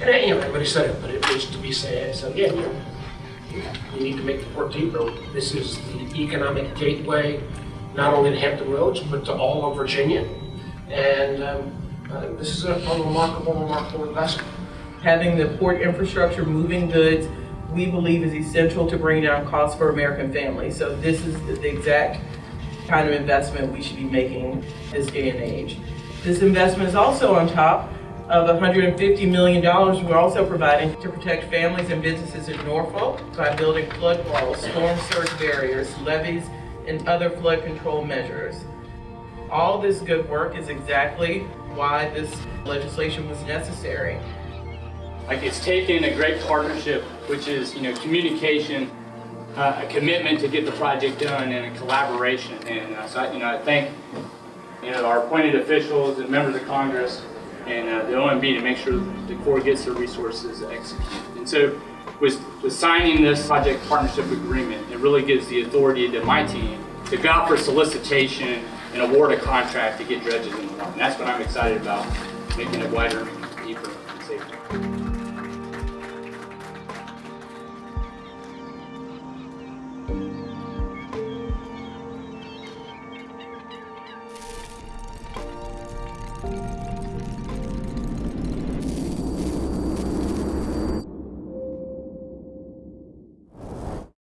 And, uh, you know, everybody said it, but it needs to be said, so again, you need to make the 14th road. This is the economic gateway, not only to Hampton Roads, but to all of Virginia. And um, think this is a a remarkable, remarkable investment. Having the port infrastructure moving goods, we believe is essential to bring down costs for American families. So this is the exact kind of investment we should be making this day and age. This investment is also on top of $150 million we're also providing to protect families and businesses in Norfolk by building flood walls, storm surge barriers, levees, and other flood control measures. All this good work is exactly why this legislation was necessary. Like it's taken a great partnership, which is, you know, communication, uh, a commitment to get the project done and a collaboration. And uh, so, I, you know, I thank, you know, our appointed officials and members of Congress and uh, the OMB to make sure the Corps gets the resources to execute. And so with, with signing this project partnership agreement, it really gives the authority to my team to go out for solicitation and award a contract to get dredges in the water. And that's what I'm excited about, making it wider, deeper, and safer. Thank